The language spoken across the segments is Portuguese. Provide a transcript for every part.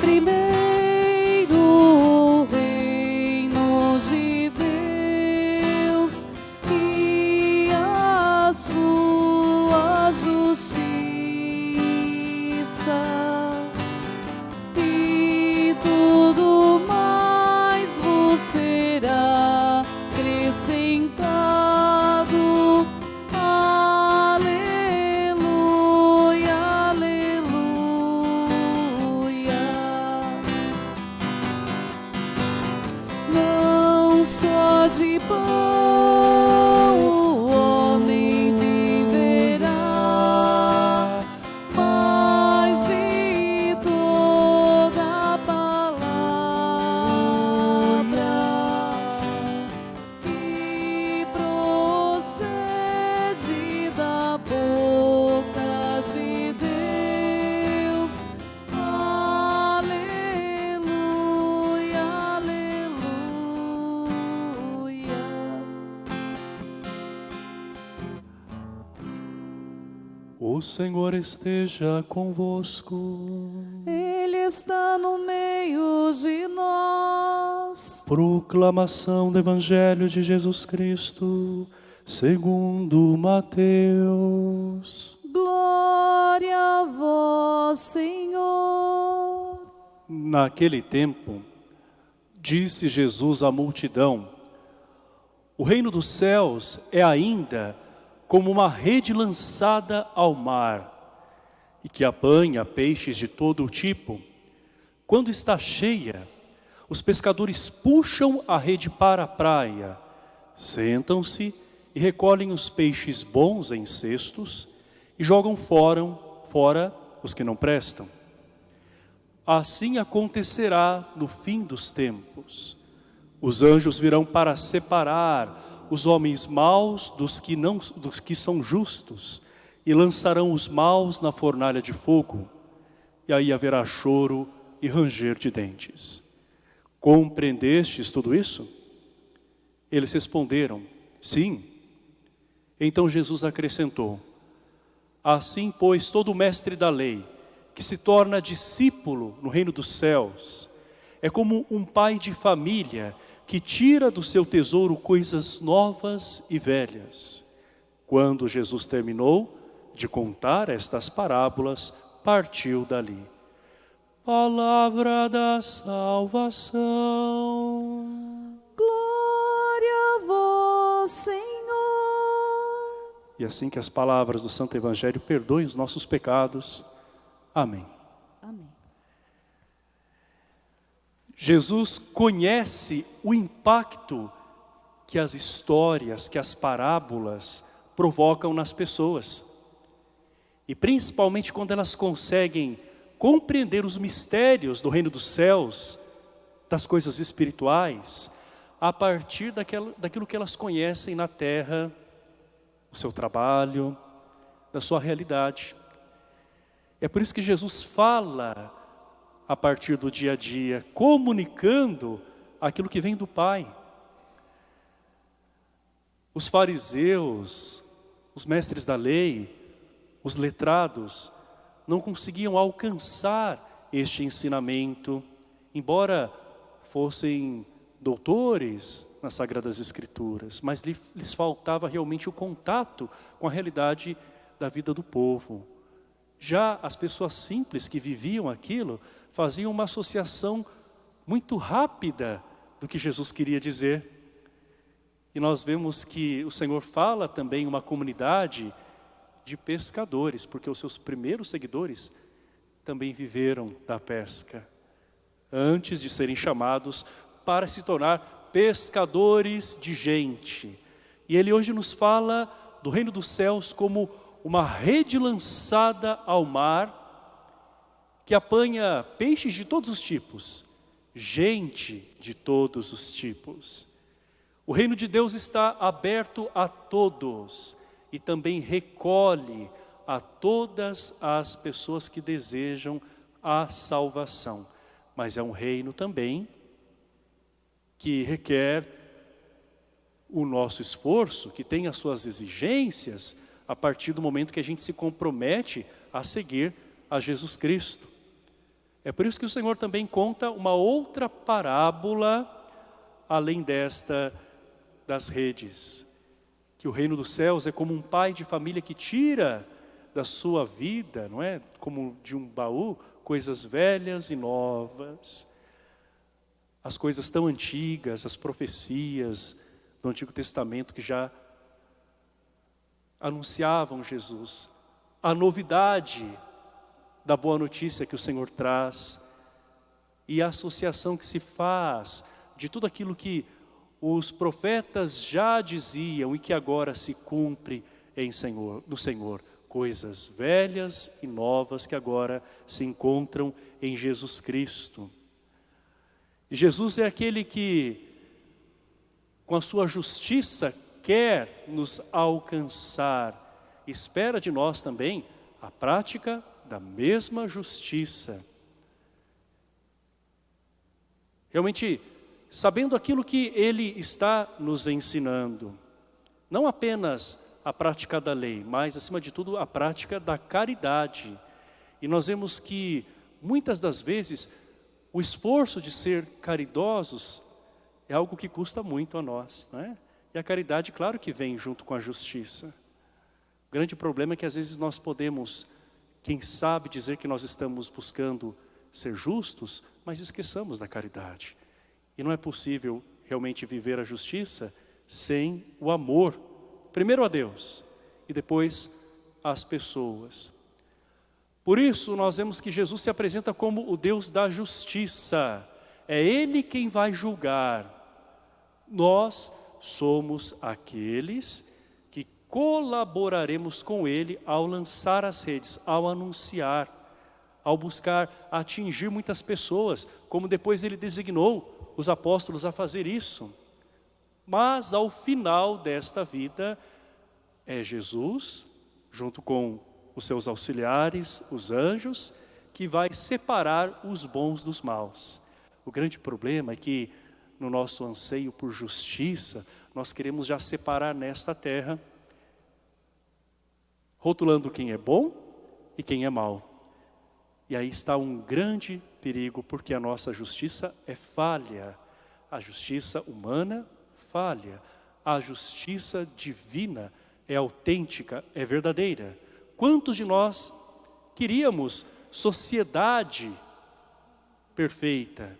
primeiro O Senhor esteja convosco. Ele está no meio de nós. Proclamação do Evangelho de Jesus Cristo, segundo Mateus. Glória a vós, Senhor. Naquele tempo, disse Jesus à multidão: O reino dos céus é ainda como uma rede lançada ao mar, e que apanha peixes de todo o tipo. Quando está cheia, os pescadores puxam a rede para a praia, sentam-se e recolhem os peixes bons em cestos e jogam fora, fora os que não prestam. Assim acontecerá no fim dos tempos. Os anjos virão para separar os homens maus dos que, não, dos que são justos e lançarão os maus na fornalha de fogo. E aí haverá choro e ranger de dentes. Compreendestes tudo isso? Eles responderam, sim. Então Jesus acrescentou, Assim, pois, todo mestre da lei, que se torna discípulo no reino dos céus, é como um pai de família que tira do seu tesouro coisas novas e velhas. Quando Jesus terminou de contar estas parábolas, partiu dali. Palavra da salvação. Glória a vós, Senhor. E assim que as palavras do Santo Evangelho perdoem os nossos pecados. Amém. Amém. Jesus conhece o impacto que as histórias, que as parábolas provocam nas pessoas. E principalmente quando elas conseguem compreender os mistérios do reino dos céus, das coisas espirituais, a partir daquilo, que elas conhecem na terra, o seu trabalho, da sua realidade. É por isso que Jesus fala a partir do dia a dia, comunicando aquilo que vem do Pai. Os fariseus, os mestres da lei, os letrados, não conseguiam alcançar este ensinamento, embora fossem doutores nas Sagradas Escrituras, mas lhes faltava realmente o contato com a realidade da vida do povo. Já as pessoas simples que viviam aquilo, faziam uma associação muito rápida do que Jesus queria dizer. E nós vemos que o Senhor fala também uma comunidade de pescadores, porque os seus primeiros seguidores também viveram da pesca, antes de serem chamados para se tornar pescadores de gente. E Ele hoje nos fala do reino dos céus como uma rede lançada ao mar, que apanha peixes de todos os tipos, gente de todos os tipos. O reino de Deus está aberto a todos e também recolhe a todas as pessoas que desejam a salvação. Mas é um reino também que requer o nosso esforço, que tem as suas exigências, a partir do momento que a gente se compromete a seguir a Jesus Cristo. É por isso que o Senhor também conta uma outra parábola, além desta das redes. Que o reino dos céus é como um pai de família que tira da sua vida, não é? Como de um baú, coisas velhas e novas. As coisas tão antigas, as profecias do Antigo Testamento que já anunciavam Jesus. A novidade da boa notícia que o Senhor traz e a associação que se faz de tudo aquilo que os profetas já diziam e que agora se cumpre em Senhor, no Senhor. Coisas velhas e novas que agora se encontram em Jesus Cristo. Jesus é aquele que, com a sua justiça, quer nos alcançar. Espera de nós também a prática da mesma justiça. Realmente, sabendo aquilo que Ele está nos ensinando. Não apenas a prática da lei, mas acima de tudo a prática da caridade. E nós vemos que muitas das vezes o esforço de ser caridosos é algo que custa muito a nós. Não é? E a caridade, claro que vem junto com a justiça. O grande problema é que às vezes nós podemos, quem sabe, dizer que nós estamos buscando ser justos, mas esqueçamos da caridade. E não é possível realmente viver a justiça sem o amor, primeiro a Deus e depois às pessoas. Por isso nós vemos que Jesus se apresenta como o Deus da justiça. É Ele quem vai julgar. Nós somos aqueles que colaboraremos com Ele ao lançar as redes, ao anunciar, ao buscar atingir muitas pessoas, como depois Ele designou os apóstolos a fazer isso. Mas ao final desta vida, é Jesus, junto com os seus auxiliares, os anjos, que vai separar os bons dos maus. O grande problema é que no nosso anseio por justiça, nós queremos já separar nesta terra, rotulando quem é bom e quem é mau. E aí está um grande perigo, porque a nossa justiça é falha. A justiça humana falha. A justiça divina é autêntica, é verdadeira. Quantos de nós queríamos sociedade perfeita,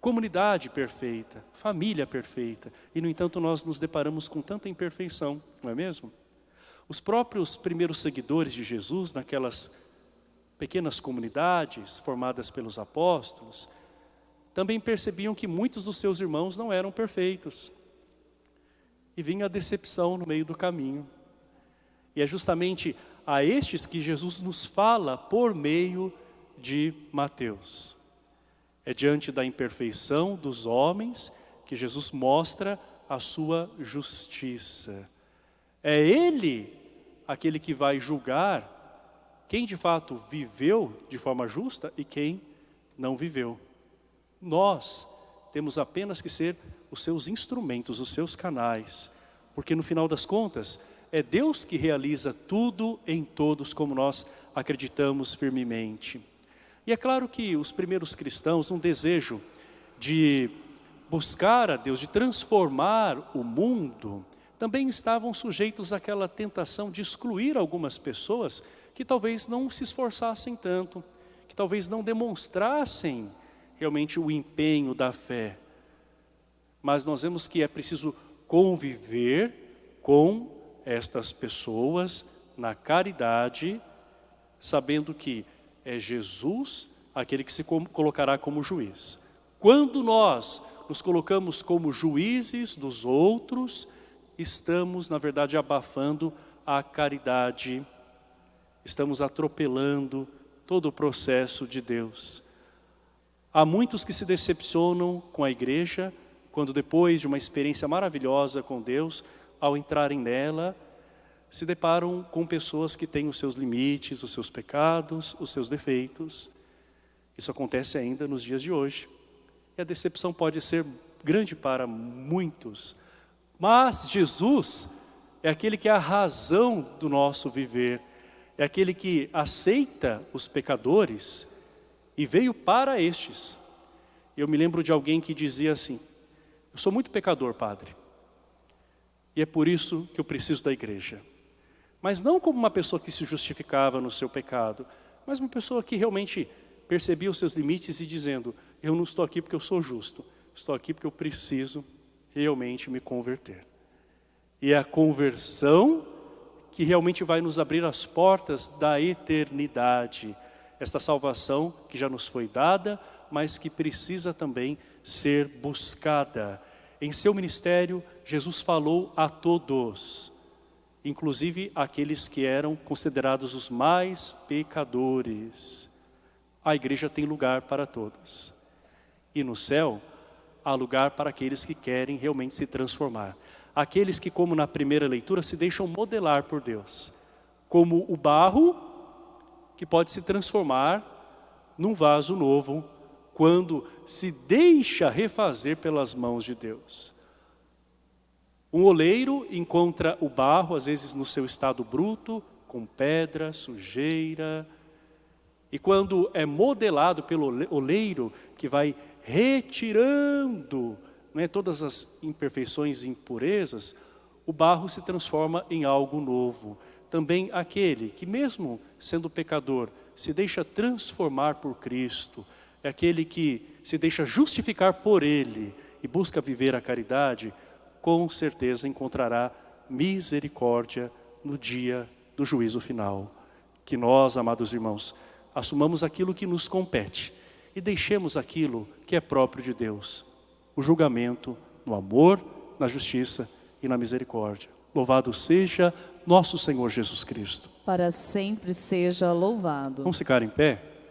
comunidade perfeita, família perfeita, e no entanto nós nos deparamos com tanta imperfeição, não é mesmo? Os próprios primeiros seguidores de Jesus, naquelas pequenas comunidades formadas pelos apóstolos, também percebiam que muitos dos seus irmãos não eram perfeitos. E vinha a decepção no meio do caminho. E é justamente a estes que Jesus nos fala por meio de Mateus. É diante da imperfeição dos homens que Jesus mostra a sua justiça. É Ele aquele que vai julgar quem de fato viveu de forma justa e quem não viveu. Nós temos apenas que ser os seus instrumentos, os seus canais, porque no final das contas, é Deus que realiza tudo em todos, como nós acreditamos firmemente. E é claro que os primeiros cristãos, num desejo de buscar a Deus, de transformar o mundo, também estavam sujeitos àquela tentação de excluir algumas pessoas que talvez não se esforçassem tanto, que talvez não demonstrassem realmente o empenho da fé. Mas nós vemos que é preciso conviver com estas pessoas na caridade, sabendo que é Jesus aquele que se colocará como juiz. Quando nós nos colocamos como juízes dos outros, estamos, na verdade, abafando a caridade estamos atropelando todo o processo de Deus. Há muitos que se decepcionam com a igreja, quando depois de uma experiência maravilhosa com Deus, ao entrarem nela, se deparam com pessoas que têm os seus limites, os seus pecados, os seus defeitos. Isso acontece ainda nos dias de hoje. E a decepção pode ser grande para muitos. Mas Jesus é aquele que é a razão do nosso viver é aquele que aceita os pecadores e veio para estes. Eu me lembro de alguém que dizia assim, eu sou muito pecador, padre, e é por isso que eu preciso da igreja. Mas não como uma pessoa que se justificava no seu pecado, mas uma pessoa que realmente percebia os seus limites e dizendo, eu não estou aqui porque eu sou justo, estou aqui porque eu preciso realmente me converter. E é a conversão que realmente vai nos abrir as portas da eternidade. Esta salvação que já nos foi dada, mas que precisa também ser buscada. Em seu ministério, Jesus falou a todos, inclusive aqueles que eram considerados os mais pecadores. A igreja tem lugar para todos. E no céu, há lugar para aqueles que querem realmente se transformar. Aqueles que, como na primeira leitura, se deixam modelar por Deus. Como o barro que pode se transformar num vaso novo quando se deixa refazer pelas mãos de Deus. Um oleiro encontra o barro, às vezes no seu estado bruto, com pedra, sujeira, e quando é modelado pelo oleiro, que vai retirando né, todas as imperfeições e impurezas, o barro se transforma em algo novo. Também aquele que mesmo sendo pecador, se deixa transformar por Cristo, é aquele que se deixa justificar por Ele e busca viver a caridade, com certeza encontrará misericórdia no dia do juízo final. Que nós, amados irmãos, assumamos aquilo que nos compete e deixemos aquilo que é próprio de Deus. O julgamento no amor, na justiça e na misericórdia. Louvado seja nosso Senhor Jesus Cristo. Para sempre seja louvado. Vamos ficar em pé?